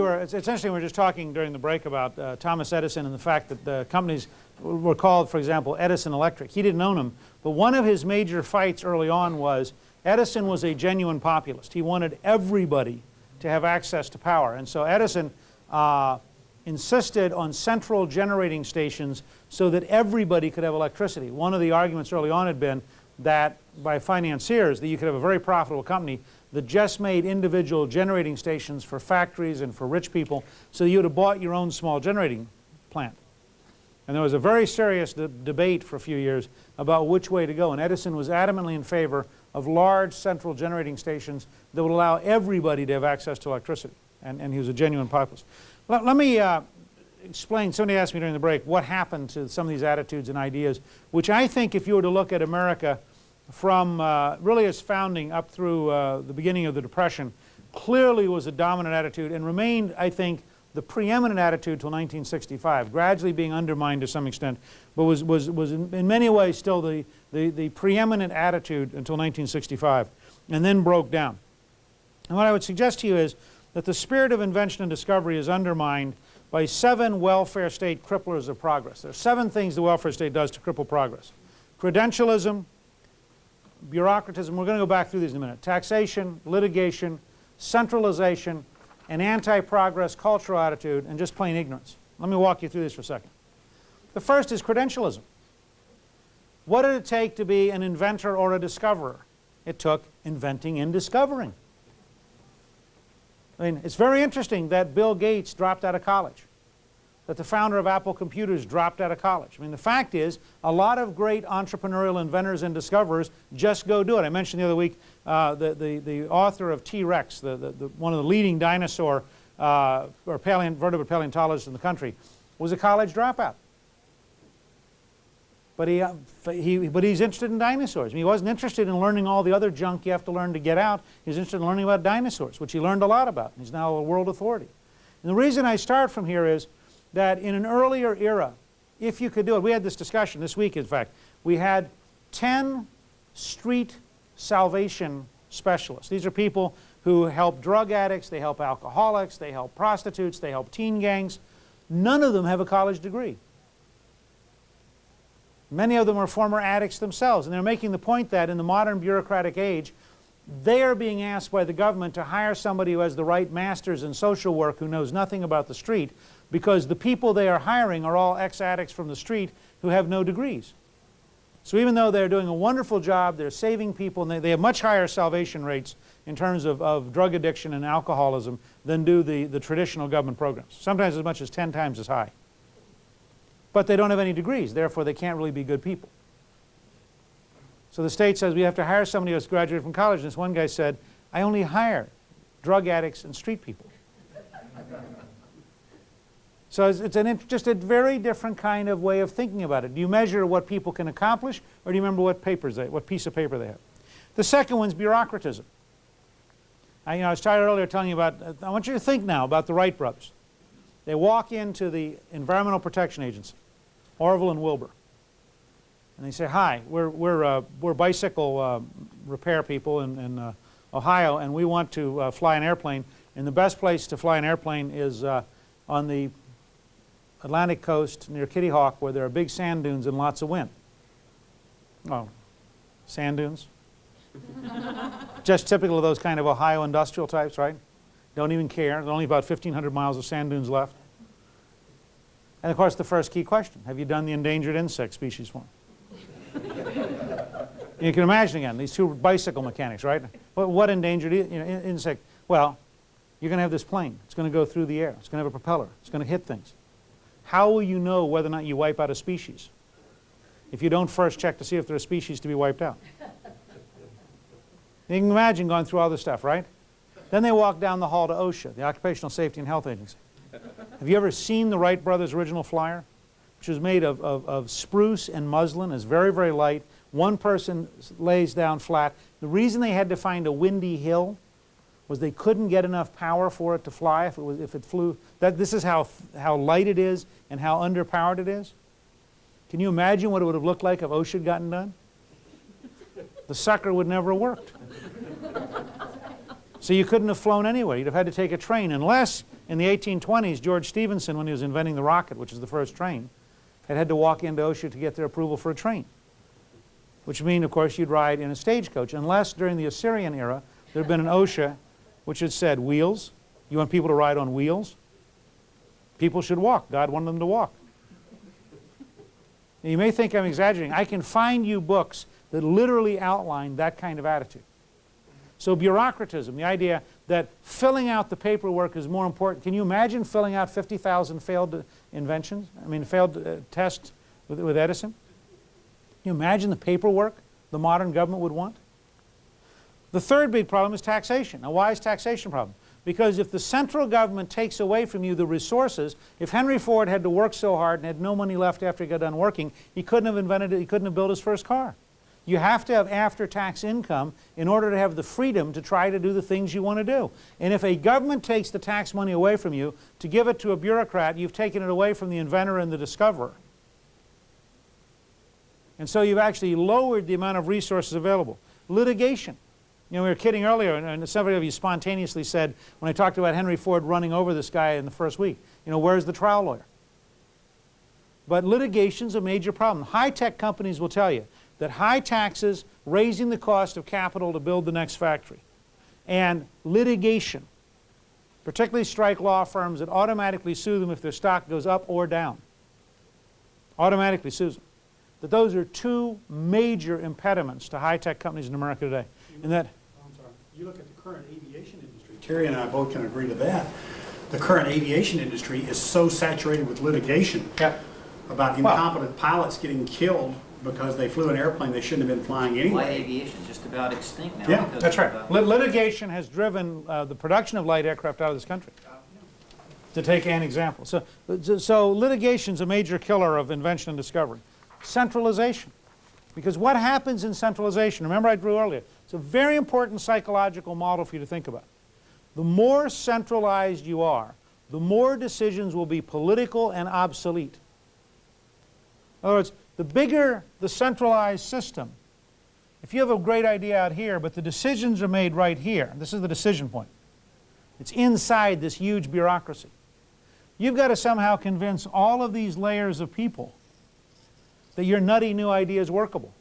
were, it's, it's interesting, we were just talking during the break about uh, Thomas Edison and the fact that the companies were called, for example, Edison Electric. He didn't own them, but one of his major fights early on was Edison was a genuine populist. He wanted everybody to have access to power. And so Edison uh, insisted on central generating stations so that everybody could have electricity. One of the arguments early on had been that by financiers that you could have a very profitable company that just made individual generating stations for factories and for rich people so you would have bought your own small generating plant. And there was a very serious de debate for a few years about which way to go. And Edison was adamantly in favor of large central generating stations that would allow everybody to have access to electricity. And, and he was a genuine populist. Let, let me uh, explain, somebody asked me during the break, what happened to some of these attitudes and ideas, which I think if you were to look at America from uh, really its founding up through uh, the beginning of the Depression, clearly was a dominant attitude and remained, I think, the preeminent attitude until 1965, gradually being undermined to some extent, but was, was, was in, in many ways still the, the, the preeminent attitude until 1965, and then broke down. And what I would suggest to you is that the spirit of invention and discovery is undermined by seven welfare state cripplers of progress. There are seven things the welfare state does to cripple progress. Credentialism, bureaucratism, we're going to go back through these in a minute, taxation, litigation, centralization, an anti-progress cultural attitude, and just plain ignorance. Let me walk you through this for a second. The first is credentialism. What did it take to be an inventor or a discoverer? It took inventing and discovering. I mean, it's very interesting that Bill Gates dropped out of college, that the founder of Apple Computers dropped out of college. I mean, the fact is, a lot of great entrepreneurial inventors and discoverers just go do it. I mentioned the other week uh, the, the, the author of T-Rex, the, the, the, one of the leading dinosaur uh, or paleont vertebrate paleontologists in the country, was a college dropout. But, he, uh, he, but he's interested in dinosaurs. I mean, he wasn't interested in learning all the other junk you have to learn to get out. He was interested in learning about dinosaurs, which he learned a lot about. And He's now a world authority. And the reason I start from here is that in an earlier era, if you could do it, we had this discussion this week, in fact. We had 10 street salvation specialists. These are people who help drug addicts, they help alcoholics, they help prostitutes, they help teen gangs. None of them have a college degree. Many of them are former addicts themselves, and they're making the point that in the modern bureaucratic age, they are being asked by the government to hire somebody who has the right masters in social work who knows nothing about the street because the people they are hiring are all ex-addicts from the street who have no degrees. So even though they're doing a wonderful job, they're saving people, and they, they have much higher salvation rates in terms of, of drug addiction and alcoholism than do the, the traditional government programs, sometimes as much as 10 times as high. But they don't have any degrees, therefore they can't really be good people. So the state says we have to hire somebody who's graduated from college, and this one guy said, I only hire drug addicts and street people. So it's, an, just a very different kind of way of thinking about it. Do you measure what people can accomplish, or do you remember what papers they, what piece of paper they have? The second one's bureaucratism. I, you know, I started earlier telling you about, I want you to think now about the Wright brothers. They walk into the Environmental Protection Agency, Orville and Wilbur, and they say, hi, we're, we're, uh, we're bicycle uh, repair people in, in uh, Ohio, and we want to uh, fly an airplane, and the best place to fly an airplane is uh, on the Atlantic coast near Kitty Hawk where there are big sand dunes and lots of wind. Oh, sand dunes? Just typical of those kind of Ohio industrial types, right? Don't even care. There's only about 1,500 miles of sand dunes left. And of course the first key question, have you done the endangered insect species form? you can imagine again, these two bicycle mechanics, right? What, what endangered you know, insect? Well, you're going to have this plane. It's going to go through the air. It's going to have a propeller. It's going to hit things. How will you know whether or not you wipe out a species? If you don't first check to see if there are species to be wiped out. you can imagine going through all this stuff, right? Then they walk down the hall to OSHA, the Occupational Safety and Health Agency. Have you ever seen the Wright brothers' original flyer? Which was made of, of, of spruce and muslin. It's very, very light. One person lays down flat. The reason they had to find a windy hill was they couldn't get enough power for it to fly if it, was, if it flew. That, this is how, how light it is and how underpowered it is. Can you imagine what it would have looked like if OSHA had gotten done? The sucker would never have worked. so you couldn't have flown anyway. You'd have had to take a train unless, In the 1820s, George Stephenson, when he was inventing the rocket, which is the first train, had had to walk into OSHA to get their approval for a train. Which would mean, of course, you'd ride in a stagecoach, unless during the Assyrian era there had been an OSHA which had said wheels. You want people to ride on wheels? People should walk. God wanted them to walk. Now, you may think I'm exaggerating. I can find you books that literally outline that kind of attitude. So bureaucratism, the idea that filling out the paperwork is more important. Can you imagine filling out 50,000 failed uh, inventions? I mean, failed uh, tests with, with Edison? Can you imagine the paperwork the modern government would want? The third big problem is taxation. Now, why is taxation a problem? Because if the central government takes away from you the resources, if Henry Ford had to work so hard and had no money left after he got done working, he couldn't have invented it, he couldn't have built his first car. You have to have after-tax income in order to have the freedom to try to do the things you want to do. And if a government takes the tax money away from you to give it to a bureaucrat, you've taken it away from the inventor and the discoverer. And so you've actually lowered the amount of resources available. Litigation. You know, we were kidding earlier, and, several of you spontaneously said, when I talked about Henry Ford running over this guy in the first week, you know, where's the trial lawyer? But litigation's a major problem. High-tech companies will tell you that high taxes, raising the cost of capital to build the next factory, and litigation, particularly strike law firms that automatically sue them if their stock goes up or down, automatically sues them, that those are two major impediments to high-tech companies in America today. And that you look at the current aviation industry, Terry and I both can agree to that. The current aviation industry is so saturated with litigation about incompetent pilots getting killed because they flew an airplane they shouldn't have been flying Light aviation is just about extinct now. Yeah, That's right. uh, Lit- Litigation has driven uh, the production of light aircraft out of this country, to take an example. So, so litigation's a major killer of invention and discovery. Centralization. Because what happens in centralization, remember I drew earlier, it's a very important psychological model for you to think about. The more centralized you are, the more decisions will be political and obsolete. In other words, the bigger the centralized system, if you have a great idea out here, but the decisions are made right here, this is the decision point. It's inside this huge bureaucracy. You've got to somehow convince all of these layers of people that your nutty new idea is workable.